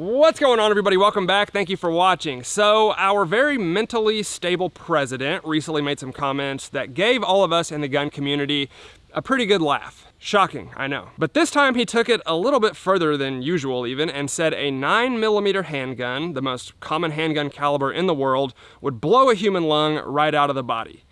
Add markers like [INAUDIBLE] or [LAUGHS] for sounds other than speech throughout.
What's going on everybody? Welcome back. Thank you for watching. So our very mentally stable president recently made some comments that gave all of us in the gun community a pretty good laugh. Shocking, I know. But this time he took it a little bit further than usual even and said a 9mm handgun, the most common handgun caliber in the world, would blow a human lung right out of the body.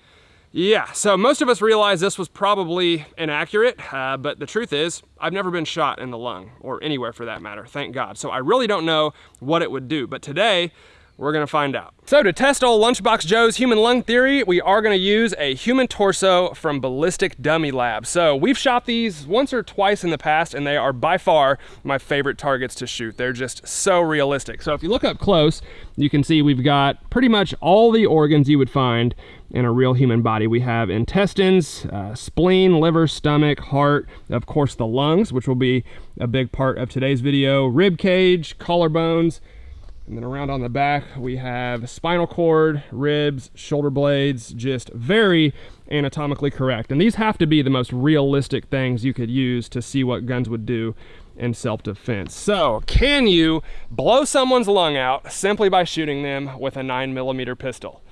Yeah, so most of us realize this was probably inaccurate, uh, but the truth is, I've never been shot in the lung, or anywhere for that matter, thank God. So I really don't know what it would do, but today, we're gonna find out. So to test old Lunchbox Joe's human lung theory, we are gonna use a human torso from Ballistic Dummy Lab. So we've shot these once or twice in the past, and they are by far my favorite targets to shoot. They're just so realistic. So if you look up close, you can see we've got pretty much all the organs you would find in a real human body. We have intestines, uh, spleen, liver, stomach, heart, of course the lungs, which will be a big part of today's video, rib cage, collarbones, and then around on the back, we have spinal cord, ribs, shoulder blades, just very anatomically correct. And these have to be the most realistic things you could use to see what guns would do in self-defense. So, can you blow someone's lung out simply by shooting them with a 9mm pistol?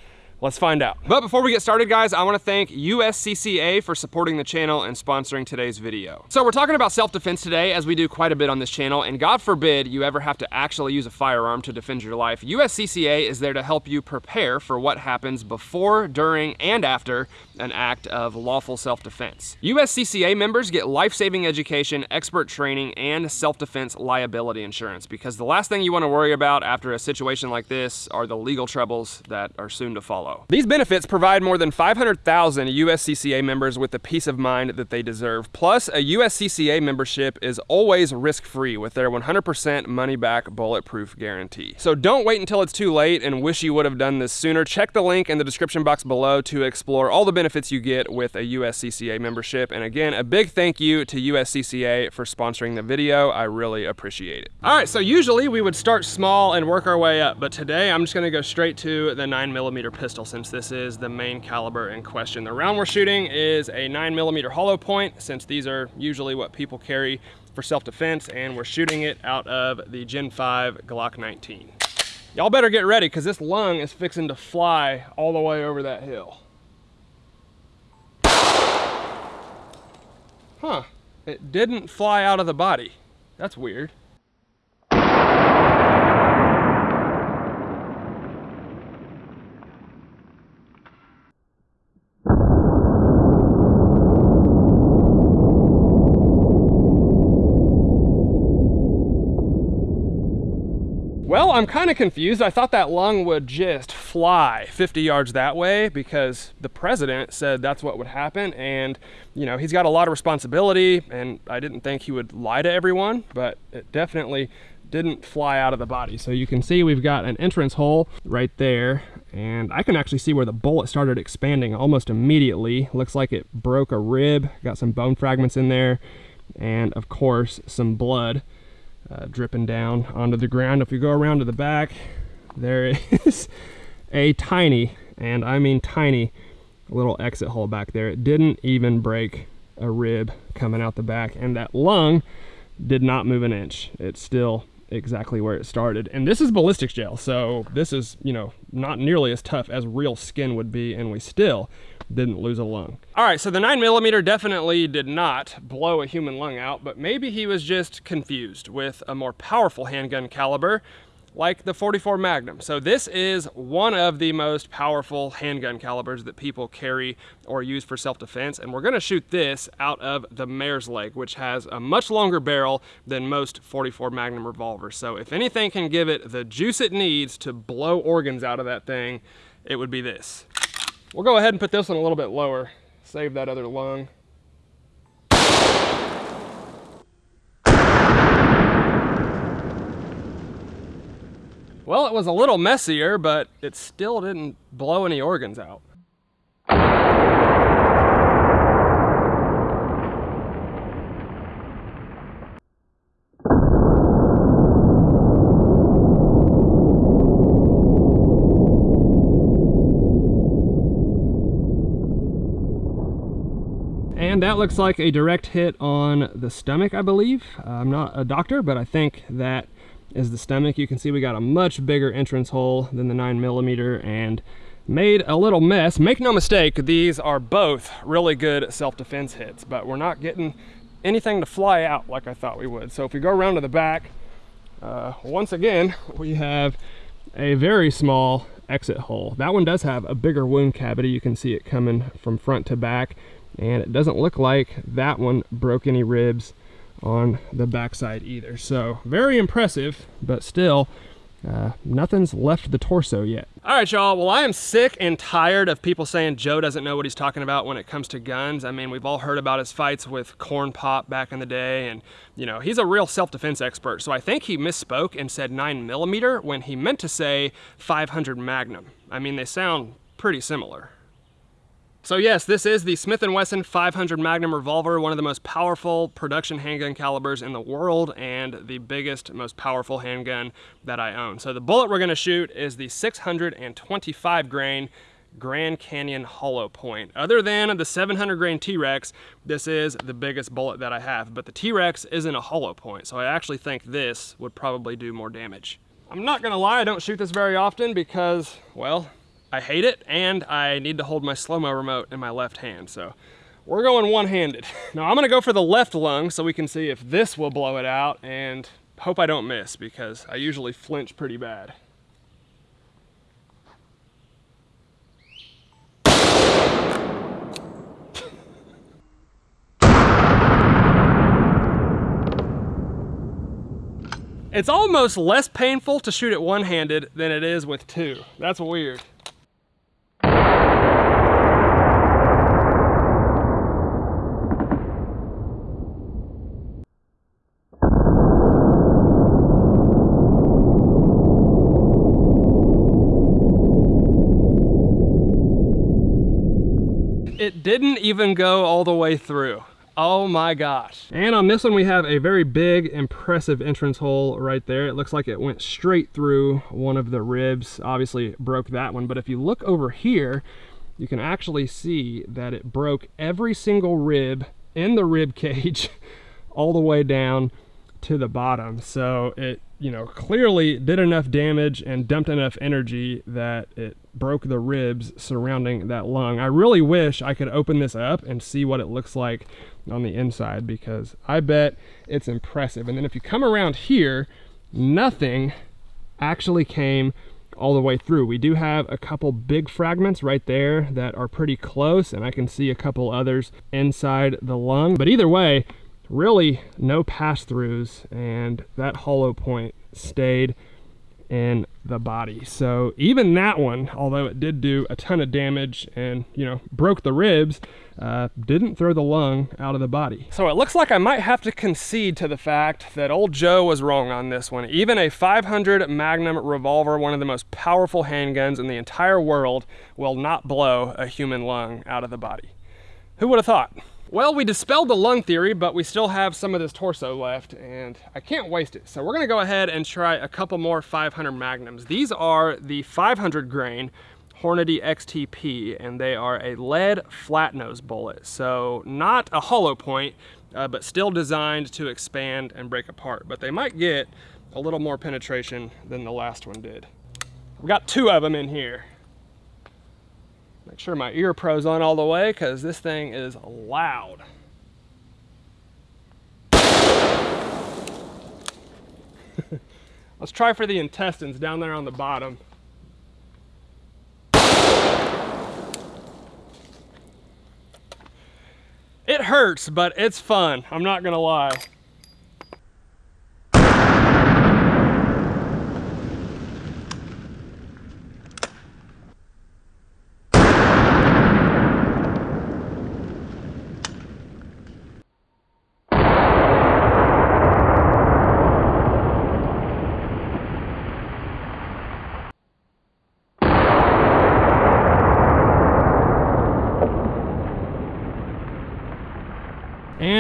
Let's find out. But before we get started, guys, I wanna thank USCCA for supporting the channel and sponsoring today's video. So we're talking about self-defense today, as we do quite a bit on this channel, and God forbid you ever have to actually use a firearm to defend your life. USCCA is there to help you prepare for what happens before, during, and after an act of lawful self-defense. USCCA members get life-saving education, expert training, and self-defense liability insurance, because the last thing you wanna worry about after a situation like this are the legal troubles that are soon to follow follow. These benefits provide more than 500,000 USCCA members with the peace of mind that they deserve. Plus, a USCCA membership is always risk-free with their 100% money-back bulletproof guarantee. So don't wait until it's too late and wish you would have done this sooner. Check the link in the description box below to explore all the benefits you get with a USCCA membership. And again, a big thank you to USCCA for sponsoring the video. I really appreciate it. All right, so usually we would start small and work our way up, but today I'm just gonna go straight to the nine millimeter pistol pistol since this is the main caliber in question. The round we're shooting is a 9mm hollow point since these are usually what people carry for self-defense and we're shooting it out of the Gen 5 Glock 19. Y'all better get ready because this lung is fixing to fly all the way over that hill. Huh, it didn't fly out of the body. That's weird. Well, I'm kind of confused. I thought that lung would just fly 50 yards that way because the president said that's what would happen. And, you know, he's got a lot of responsibility and I didn't think he would lie to everyone, but it definitely didn't fly out of the body. So you can see we've got an entrance hole right there and I can actually see where the bullet started expanding almost immediately. Looks like it broke a rib, got some bone fragments in there, and of course some blood uh, dripping down onto the ground. If you go around to the back, there [LAUGHS] is a tiny, and I mean tiny, little exit hole back there. It didn't even break a rib coming out the back, and that lung did not move an inch. It's still exactly where it started. And this is ballistics gel, so this is, you know, not nearly as tough as real skin would be, and we still didn't lose a lung. All right, so the nine millimeter definitely did not blow a human lung out, but maybe he was just confused with a more powerful handgun caliber like the 44 Magnum. So this is one of the most powerful handgun calibers that people carry or use for self-defense. And we're gonna shoot this out of the Mare's Leg, which has a much longer barrel than most 44 Magnum revolvers. So if anything can give it the juice it needs to blow organs out of that thing, it would be this. We'll go ahead and put this one a little bit lower, save that other lung. Well, it was a little messier, but it still didn't blow any organs out. And that looks like a direct hit on the stomach, I believe. Uh, I'm not a doctor, but I think that is the stomach. You can see we got a much bigger entrance hole than the 9 millimeter and made a little mess. Make no mistake, these are both really good self-defense hits, but we're not getting anything to fly out like I thought we would. So if we go around to the back, uh, once again, we have a very small exit hole. That one does have a bigger wound cavity. You can see it coming from front to back, and it doesn't look like that one broke any ribs on the backside either. So very impressive, but still uh, nothing's left the torso yet. All right, y'all. Well, I am sick and tired of people saying Joe doesn't know what he's talking about when it comes to guns. I mean, we've all heard about his fights with Corn Pop back in the day, and you know, he's a real self-defense expert. So I think he misspoke and said nine millimeter when he meant to say 500 Magnum. I mean, they sound pretty similar. So yes, this is the Smith & Wesson 500 Magnum revolver, one of the most powerful production handgun calibers in the world and the biggest, most powerful handgun that I own. So the bullet we're gonna shoot is the 625 grain Grand Canyon hollow point. Other than the 700 grain T-Rex, this is the biggest bullet that I have, but the T-Rex isn't a hollow point, so I actually think this would probably do more damage. I'm not gonna lie, I don't shoot this very often because, well, I hate it and I need to hold my slow-mo remote in my left hand. So we're going one-handed. [LAUGHS] Now I'm gonna go for the left lung so we can see if this will blow it out and hope I don't miss because I usually flinch pretty bad. It's almost less painful to shoot it one-handed than it is with two. That's weird. It didn't even go all the way through. Oh my gosh. And on this one, we have a very big, impressive entrance hole right there. It looks like it went straight through one of the ribs. Obviously broke that one, but if you look over here, you can actually see that it broke every single rib in the rib [LAUGHS] cage all the way down to the bottom. So it, you know, clearly did enough damage and dumped enough energy that it broke the ribs surrounding that lung. I really wish I could open this up and see what it looks like on the inside because I bet it's impressive. And then if you come around here, nothing actually came all the way through. We do have a couple big fragments right there that are pretty close and I can see a couple others inside the lung. But either way, really no pass-throughs and that hollow point stayed in the body. So even that one, although it did do a ton of damage and, you know, broke the ribs, uh, didn't throw the lung out of the body. So it looks like I might have to concede to the fact that old Joe was wrong on this one. Even a 500 Magnum revolver, one of the most powerful handguns in the entire world, will not blow a human lung out of the body. Who would have thought? Well, we dispelled the lung theory, but we still have some of this torso left, and I can't waste it. So we're gonna go ahead and try a couple more 500 Magnums. These are the 500 grain Hornady XTP, and they are a lead flat nose bullet. So not a hollow point, uh, but still designed to expand and break apart. But they might get a little more penetration than the last one did. We got two of them in here. Make sure my ear pro's on all the way because this thing is loud. [LAUGHS] Let's try for the intestines down there on the bottom. It hurts, but it's fun. I'm not gonna lie.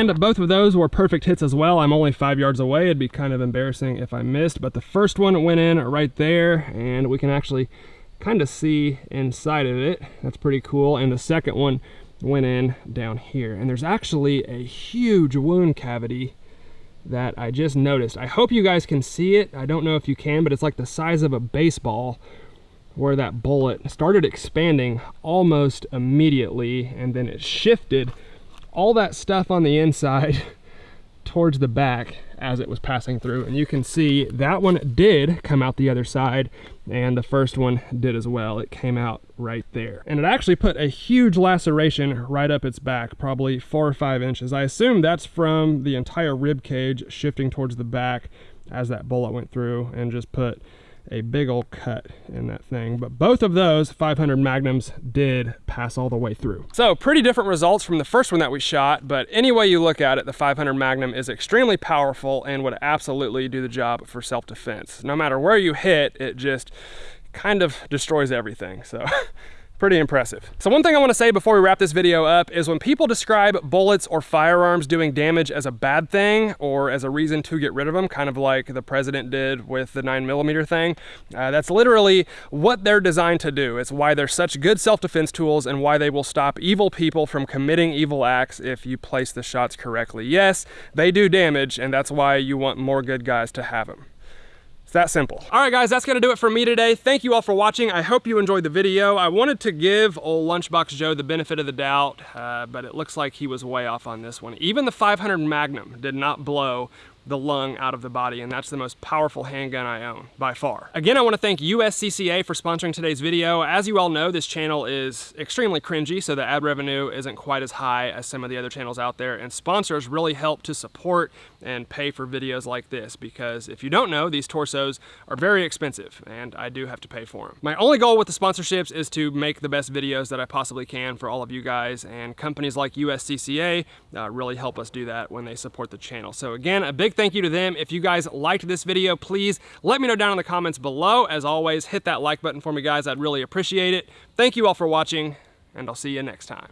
And both of those were perfect hits as well. I'm only five yards away. It'd be kind of embarrassing if I missed, but the first one went in right there and we can actually kind of see inside of it. That's pretty cool. And the second one went in down here. And there's actually a huge wound cavity that I just noticed. I hope you guys can see it. I don't know if you can, but it's like the size of a baseball where that bullet started expanding almost immediately and then it shifted all that stuff on the inside [LAUGHS] towards the back as it was passing through. And you can see that one did come out the other side and the first one did as well. It came out right there. And it actually put a huge laceration right up its back probably four or five inches. I assume that's from the entire rib cage shifting towards the back as that bullet went through and just put a big old cut in that thing. But both of those 500 Magnums did pass all the way through. So pretty different results from the first one that we shot, but any way you look at it, the 500 Magnum is extremely powerful and would absolutely do the job for self-defense. No matter where you hit, it just kind of destroys everything. So [LAUGHS] Pretty impressive. So one thing I wanna say before we wrap this video up is when people describe bullets or firearms doing damage as a bad thing or as a reason to get rid of them, kind of like the president did with the nine millimeter thing, uh, that's literally what they're designed to do. It's why they're such good self-defense tools and why they will stop evil people from committing evil acts if you place the shots correctly. Yes, they do damage and that's why you want more good guys to have them. That simple. All right, guys, that's gonna do it for me today. Thank you all for watching. I hope you enjoyed the video. I wanted to give old Lunchbox Joe the benefit of the doubt, uh, but it looks like he was way off on this one. Even the 500 Magnum did not blow the lung out of the body, and that's the most powerful handgun I own, by far. Again, I wanna thank USCCA for sponsoring today's video. As you all know, this channel is extremely cringy, so the ad revenue isn't quite as high as some of the other channels out there, and sponsors really help to support and pay for videos like this, because if you don't know, these torsos are very expensive, and I do have to pay for them. My only goal with the sponsorships is to make the best videos that I possibly can for all of you guys, and companies like USCCA uh, really help us do that when they support the channel. So again, a big thank you to them. If you guys liked this video, please let me know down in the comments below. As always, hit that like button for me, guys. I'd really appreciate it. Thank you all for watching, and I'll see you next time.